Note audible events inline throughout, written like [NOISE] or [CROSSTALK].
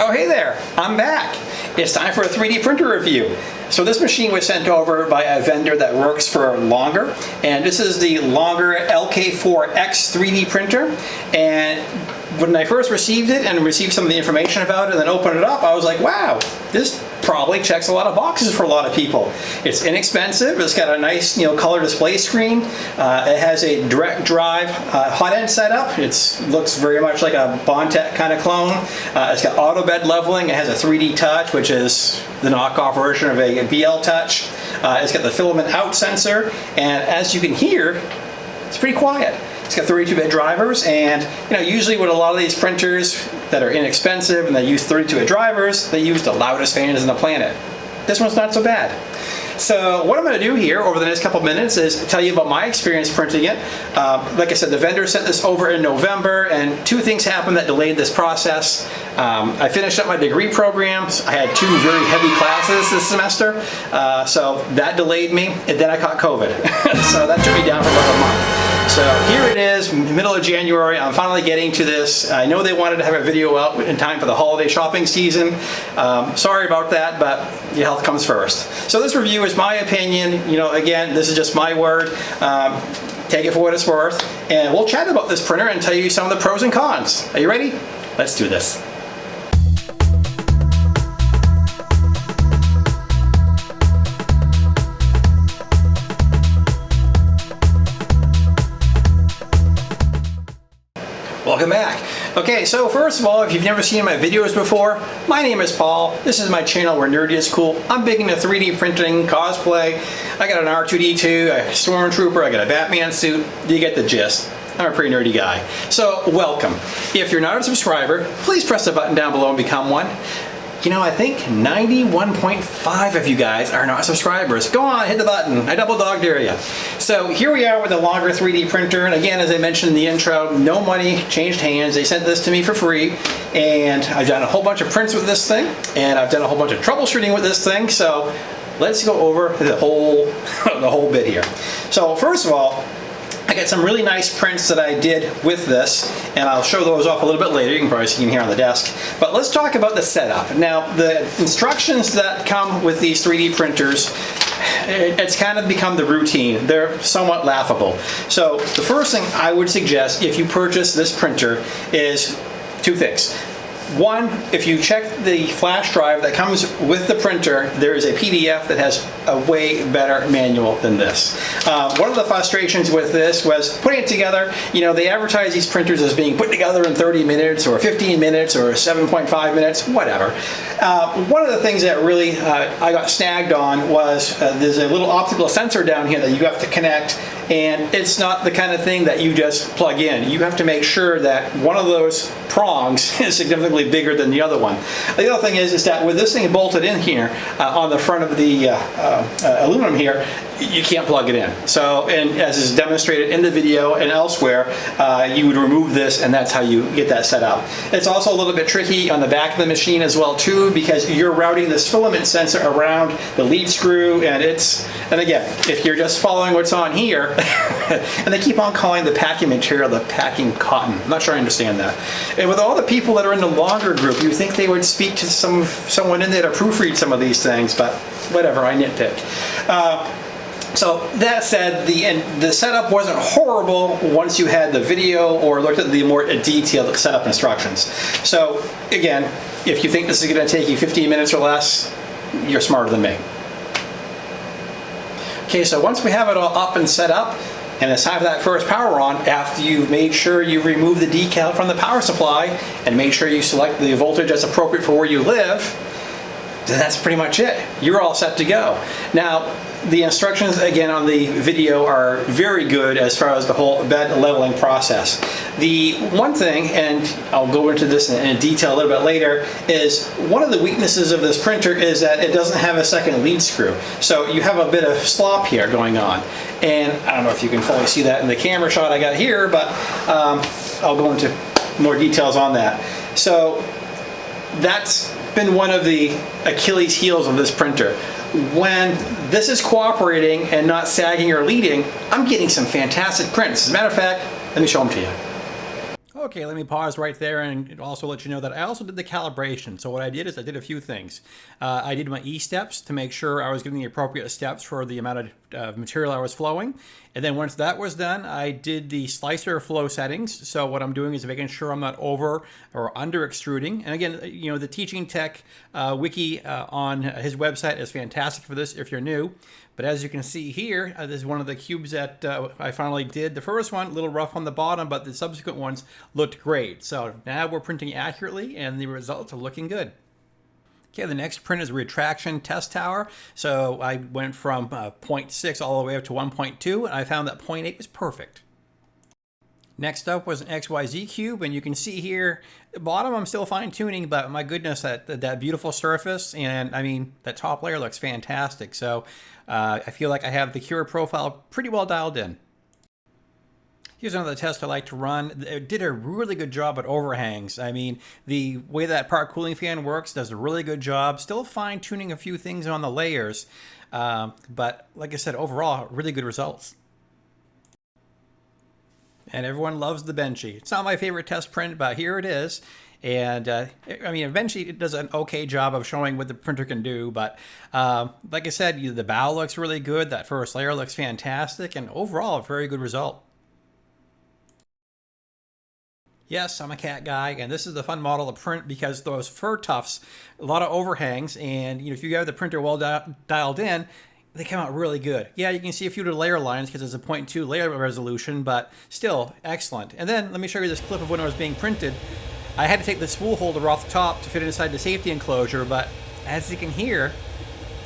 Oh, hey there, I'm back. It's time for a 3D printer review. So this machine was sent over by a vendor that works for Longer, and this is the Longer LK4X 3D printer. And when I first received it and received some of the information about it and then opened it up, I was like, wow, this probably checks a lot of boxes for a lot of people. It's inexpensive, it's got a nice you know color display screen, uh, it has a direct drive uh, hot end setup, it looks very much like a Bondtech kind of clone. Uh, it's got auto bed leveling, it has a 3D touch which is the knockoff version of a BL touch. Uh, it's got the filament out sensor and as you can hear, it's pretty quiet. It's got 32-bit drivers, and you know, usually with a lot of these printers that are inexpensive and they use 32-bit drivers, they use the loudest fans in the planet. This one's not so bad. So what I'm going to do here over the next couple minutes is tell you about my experience printing it. Uh, like I said, the vendor sent this over in November and two things happened that delayed this process. Um, I finished up my degree programs. I had two very heavy classes this semester, uh, so that delayed me, and then I caught COVID. [LAUGHS] so that took me down for about a month. So here it is, middle of January. I'm finally getting to this. I know they wanted to have a video out in time for the holiday shopping season. Um, sorry about that, but your health comes first. So this review is my opinion. You know, again, this is just my word. Um, take it for what it's worth. And we'll chat about this printer and tell you some of the pros and cons. Are you ready? Let's do this. Okay, so first of all, if you've never seen my videos before, my name is Paul. This is my channel where nerdy is cool. I'm big into 3D printing, cosplay. I got an R2-D2, a Stormtrooper, I got a Batman suit. Do you get the gist. I'm a pretty nerdy guy. So welcome. If you're not a subscriber, please press the button down below and become one. You know, I think 91.5 of you guys are not subscribers. Go on, hit the button. I double dog dare you. So here we are with a longer 3D printer. And again, as I mentioned in the intro, no money changed hands. They sent this to me for free. And I've done a whole bunch of prints with this thing. And I've done a whole bunch of troubleshooting with this thing. So let's go over the whole, [LAUGHS] the whole bit here. So first of all, got some really nice prints that I did with this, and I'll show those off a little bit later. You can probably see them here on the desk. But let's talk about the setup. Now, the instructions that come with these 3D printers, eh, it's kind of become the routine. They're somewhat laughable. So the first thing I would suggest if you purchase this printer is two things. One, if you check the flash drive that comes with the printer, there is a PDF that has a way better manual than this. Uh, one of the frustrations with this was putting it together, you know, they advertise these printers as being put together in 30 minutes or 15 minutes or 7.5 minutes, whatever. Uh, one of the things that really uh, I got snagged on was uh, there's a little optical sensor down here that you have to connect and it's not the kind of thing that you just plug in. You have to make sure that one of those prongs [LAUGHS] is significantly bigger than the other one. The other thing is, is that with this thing bolted in here uh, on the front of the uh, uh, aluminum here, you can't plug it in. So, and as is demonstrated in the video and elsewhere, uh, you would remove this and that's how you get that set up. It's also a little bit tricky on the back of the machine as well too because you're routing this filament sensor around the lead screw and it's, and again, if you're just following what's on here, [LAUGHS] and they keep on calling the packing material the packing cotton. I'm not sure I understand that. And with all the people that are in the longer group, you think they would speak to some someone in there to proofread some of these things, but whatever, I nitpick. Uh, so that said, the the setup wasn't horrible once you had the video or looked at the more detailed setup instructions. So again, if you think this is going to take you 15 minutes or less, you're smarter than me. Okay, so once we have it all up and set up, and it's time for that first power on, after you've made sure you remove the decal from the power supply and make sure you select the voltage that's appropriate for where you live, then that's pretty much it. You're all set to go. Now, the instructions again on the video are very good as far as the whole bed leveling process. The one thing, and I'll go into this in detail a little bit later, is one of the weaknesses of this printer is that it doesn't have a second lead screw. So you have a bit of slop here going on. And I don't know if you can fully see that in the camera shot I got here, but um, I'll go into more details on that. So that's been one of the Achilles heels of this printer when this is cooperating and not sagging or leading, I'm getting some fantastic prints. As a matter of fact, let me show them to you. Okay, let me pause right there and also let you know that I also did the calibration. So what I did is I did a few things. Uh, I did my E-steps to make sure I was getting the appropriate steps for the amount of uh, material I was flowing. And then once that was done, I did the slicer flow settings. So what I'm doing is making sure I'm not over or under extruding. And again, you know, the Teaching Tech uh, wiki uh, on his website is fantastic for this if you're new. But as you can see here, uh, this is one of the cubes that uh, I finally did. The first one, a little rough on the bottom, but the subsequent ones looked great. So now we're printing accurately and the results are looking good. Okay, the next print is retraction test tower. So I went from uh, 0.6 all the way up to 1.2 and I found that 0.8 was perfect. Next up was an XYZ cube, and you can see here, the bottom I'm still fine tuning, but my goodness, that, that beautiful surface, and I mean, that top layer looks fantastic. So uh, I feel like I have the Cura profile pretty well dialed in. Here's another test I like to run. It did a really good job at overhangs. I mean, the way that part cooling fan works does a really good job. Still fine tuning a few things on the layers, uh, but like I said, overall, really good results and everyone loves the Benchy. It's not my favorite test print, but here it is. And uh, I mean, eventually it does an okay job of showing what the printer can do. But uh, like I said, the bow looks really good. That first layer looks fantastic. And overall, a very good result. Yes, I'm a cat guy, and this is the fun model to print because those fur tufts, a lot of overhangs, and you know if you have the printer well di dialed in, they come out really good. Yeah, you can see a few of the layer lines because it's a 0.2 layer resolution, but still excellent. And then let me show you this clip of when it was being printed. I had to take the spool holder off the top to fit inside the safety enclosure, but as you can hear,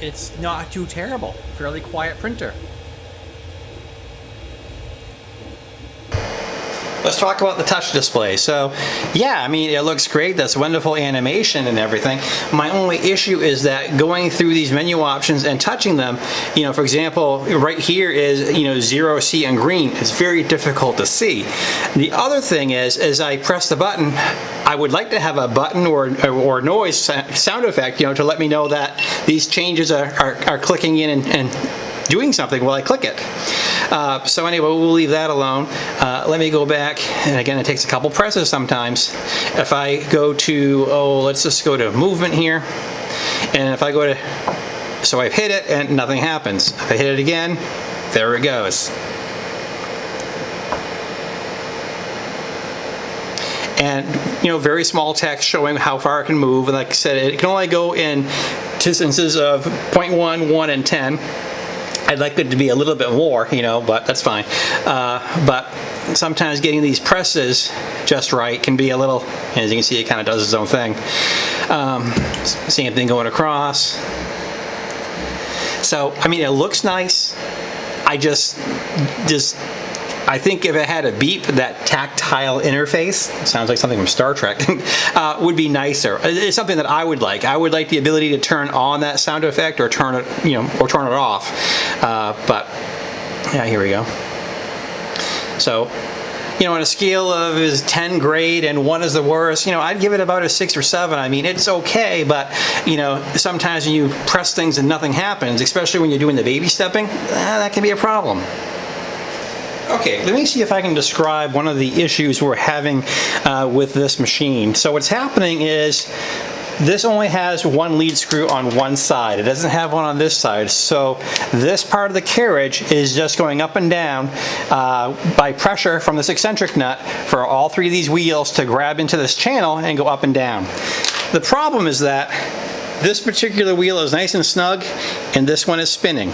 it's not too terrible. Fairly quiet printer. Let's talk about the touch display. So yeah, I mean, it looks great. That's wonderful animation and everything. My only issue is that going through these menu options and touching them, you know, for example, right here is, you know, zero C and green. It's very difficult to see. The other thing is, as I press the button, I would like to have a button or, or noise sound effect, you know, to let me know that these changes are, are, are clicking in and, and doing something while I click it. Uh, so anyway, we'll leave that alone. Uh, let me go back, and again, it takes a couple presses sometimes. If I go to, oh, let's just go to movement here, and if I go to, so I've hit it and nothing happens. If I hit it again, there it goes. and you know very small text showing how far it can move and like I said it can only go in distances of 0.1, 1, and 10 I'd like it to be a little bit more, you know, but that's fine. Uh, but sometimes getting these presses just right can be a little, as you can see, it kind of does its own thing. Um, same thing going across. So, I mean, it looks nice. I just, just I think if it had a beep, that tactile interface, sounds like something from Star Trek, [LAUGHS] uh, would be nicer. It's something that I would like. I would like the ability to turn on that sound effect or turn it, you know, or turn it off. Uh, but yeah, here we go. So you know, on a scale of is 10 grade and one is the worst, you know, I'd give it about a six or seven. I mean, it's okay, but you know, sometimes when you press things and nothing happens, especially when you're doing the baby stepping, eh, that can be a problem. Okay, let me see if I can describe one of the issues we're having uh, with this machine. So what's happening is this only has one lead screw on one side. It doesn't have one on this side. So this part of the carriage is just going up and down uh, by pressure from this eccentric nut for all three of these wheels to grab into this channel and go up and down. The problem is that this particular wheel is nice and snug and this one is spinning.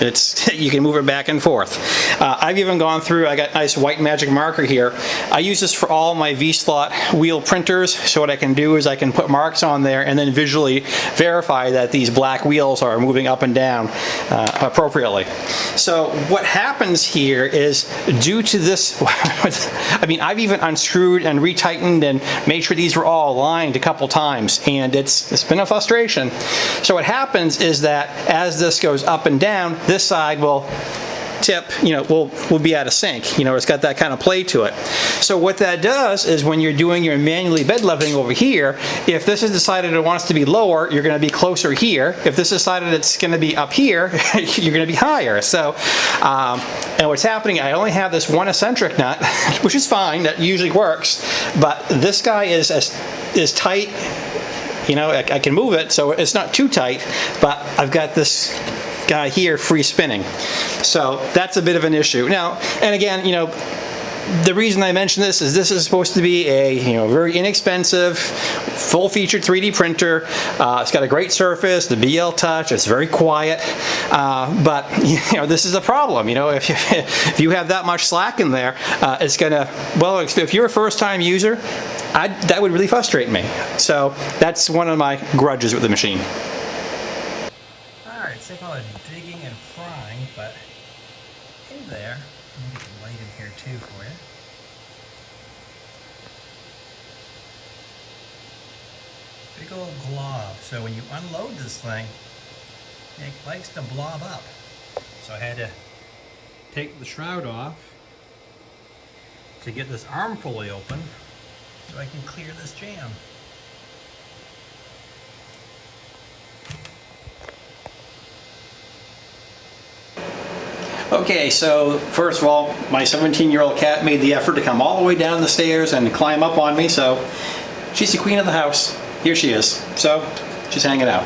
It's [LAUGHS] You can move it back and forth. Uh, I've even gone through, I got nice white magic marker here. I use this for all my V-slot wheel printers. So what I can do is I can put marks on there and then visually verify that these black wheels are moving up and down uh, appropriately. So what happens here is due to this, [LAUGHS] I mean, I've even unscrewed and retightened and made sure these were all aligned a couple times and it's, it's been a frustration. So what happens is that as this goes up and down, this side will tip, you know, will, will be out of sync. You know, it's got that kind of play to it. So what that does is when you're doing your manually bed leveling over here, if this is decided it wants to be lower, you're going to be closer here. If this is decided it's going to be up here, [LAUGHS] you're going to be higher. So, um, and what's happening, I only have this one eccentric nut, [LAUGHS] which is fine, that usually works, but this guy is as is tight you know, I, I, can move it so it's not too tight, but I've got this guy here free spinning. So that's a bit of an issue. Now, and again, you know, the reason I mention this is this is supposed to be a you know very inexpensive, full-featured 3D printer. Uh, it's got a great surface, the BL Touch. It's very quiet, uh, but [LAUGHS] you know this is a problem. You know if you, [LAUGHS] if you have that much slack in there, uh, it's gonna well if you're a first-time user, I'd, that would really frustrate me. So that's one of my grudges with the machine. Alright, so call it digging and prying, but in there, me get the light in here too for you. Big old glob. So when you unload this thing, it likes to blob up. So I had to take the shroud off to get this arm fully open so I can clear this jam. Okay, so first of all, my 17-year-old cat made the effort to come all the way down the stairs and climb up on me, so she's the queen of the house. Here she is. So, she's hanging out.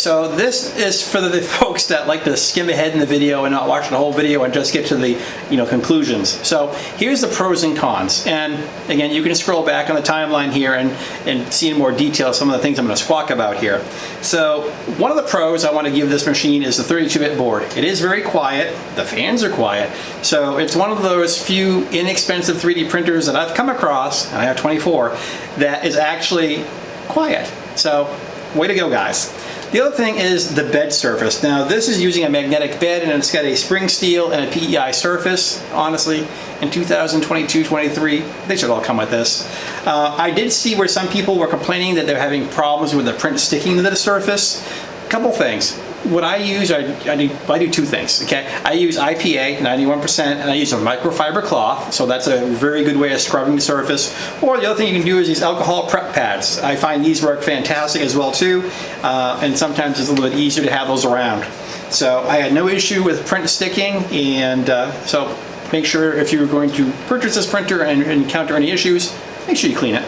So this is for the [LAUGHS] folks that like to skim ahead in the video and not watch the whole video and just get to the you know conclusions. So here's the pros and cons. And again, you can scroll back on the timeline here and, and see in more detail some of the things I'm going to squawk about here. So one of the pros I want to give this machine is the 32-bit board. It is very quiet. The fans are quiet. So it's one of those few inexpensive 3D printers that I've come across, and I have 24, that is actually quiet. So way to go guys. The other thing is the bed surface. Now this is using a magnetic bed and it's got a spring steel and a PEI surface. Honestly, in 2022-23, they should all come with this. Uh, I did see where some people were complaining that they're having problems with the print sticking to the surface. A couple things what I use, I, I, do, I do two things, okay? I use IPA, 91%, and I use a microfiber cloth, so that's a very good way of scrubbing the surface. Or the other thing you can do is these alcohol prep pads. I find these work fantastic as well too, uh, and sometimes it's a little bit easier to have those around. So I had no issue with print sticking, and uh, so make sure if you're going to purchase this printer and encounter any issues, make sure you clean it.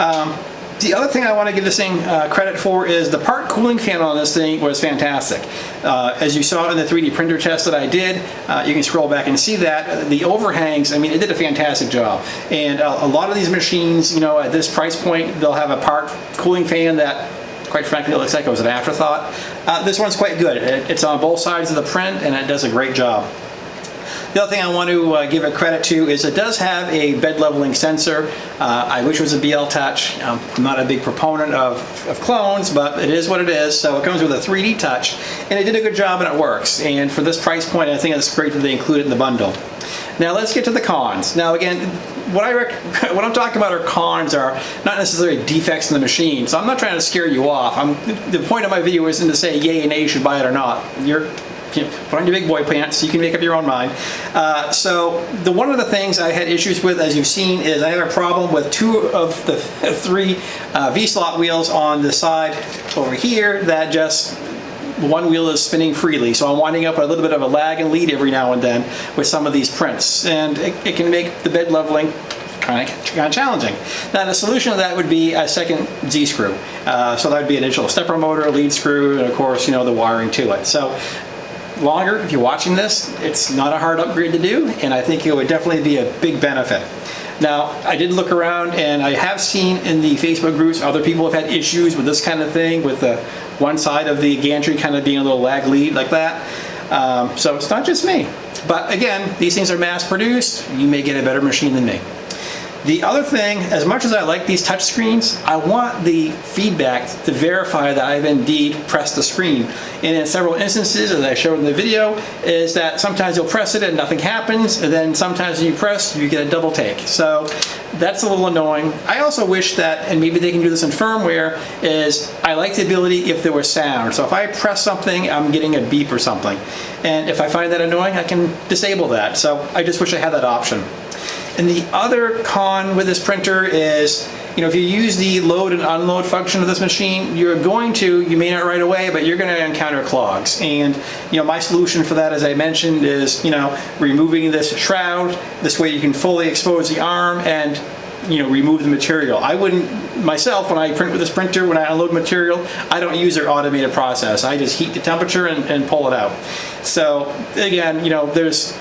Um, the other thing I want to give this thing uh, credit for is the part cooling fan on this thing was fantastic. Uh, as you saw in the 3D printer test that I did, uh, you can scroll back and see that. The overhangs, I mean, it did a fantastic job. And uh, a lot of these machines, you know, at this price point, they'll have a part cooling fan that quite frankly, it looks like it was an afterthought. Uh, this one's quite good. It, it's on both sides of the print and it does a great job. The other thing I want to uh, give it credit to is it does have a bed leveling sensor. Uh, I wish it was a BL Touch. Um, I'm not a big proponent of, of clones, but it is what it is. So it comes with a 3D touch, and it did a good job and it works. And for this price point, I think it's great that they include it in the bundle. Now let's get to the cons. Now again, what I [LAUGHS] what I'm talking about are cons are not necessarily defects in the machine. So I'm not trying to scare you off. I'm, the point of my video isn't to say yay and nay you should buy it or not. You're you know, put on your big boy pants you can make up your own mind. Uh, so the one of the things I had issues with, as you've seen, is I had a problem with two of the three uh, V-slot wheels on the side over here that just one wheel is spinning freely. So I'm winding up a little bit of a lag and lead every now and then with some of these prints. And it, it can make the bed leveling kind of, challenging. Now the solution to that would be a second Z-screw. Uh, so that would be an additional stepper motor, lead screw, and of course, you know, the wiring to it. So longer, if you're watching this, it's not a hard upgrade to do, and I think it would definitely be a big benefit. Now, I did look around and I have seen in the Facebook groups other people have had issues with this kind of thing, with the one side of the gantry kind of being a little lag lead like that. Um, so it's not just me. But again, these things are mass produced. You may get a better machine than me. The other thing, as much as I like these touch screens, I want the feedback to verify that I've indeed pressed the screen. And in several instances, as I showed in the video, is that sometimes you'll press it and nothing happens, and then sometimes when you press, you get a double take. So that's a little annoying. I also wish that, and maybe they can do this in firmware, is I like the ability if there was sound. So if I press something, I'm getting a beep or something. And if I find that annoying, I can disable that. So I just wish I had that option. And the other con with this printer is, you know, if you use the load and unload function of this machine, you're going to, you may not right away, but you're going to encounter clogs. And, you know, my solution for that, as I mentioned, is, you know, removing this shroud. This way you can fully expose the arm and you know, remove the material. I wouldn't, myself, when I print with this printer, when I unload material, I don't use their automated process. I just heat the temperature and, and pull it out. So again, you know, there's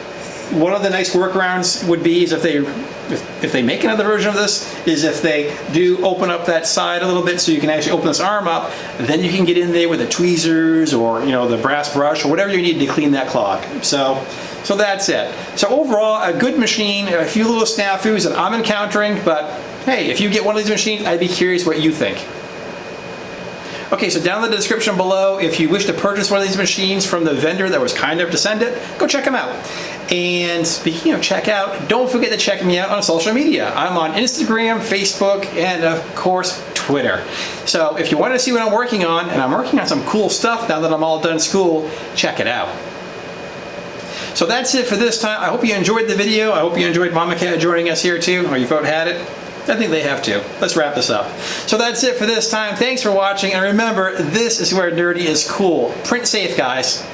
one of the nice workarounds would be is if they if, if, they make another version of this is if they do open up that side a little bit so you can actually open this arm up then you can get in there with the tweezers or you know the brass brush or whatever you need to clean that clog. So so that's it. So overall a good machine a few little snafus that I'm encountering but hey if you get one of these machines I'd be curious what you think Okay, so down in the description below, if you wish to purchase one of these machines from the vendor that was kind enough to send it, go check them out. And speaking of checkout, don't forget to check me out on social media. I'm on Instagram, Facebook, and of course, Twitter. So if you want to see what I'm working on, and I'm working on some cool stuff now that I'm all done school, check it out. So that's it for this time. I hope you enjoyed the video. I hope you enjoyed Mama Cat joining us here too, or you vote had it. I think they have to. Let's wrap this up. So that's it for this time. Thanks for watching, and remember, this is where nerdy is cool. Print safe, guys.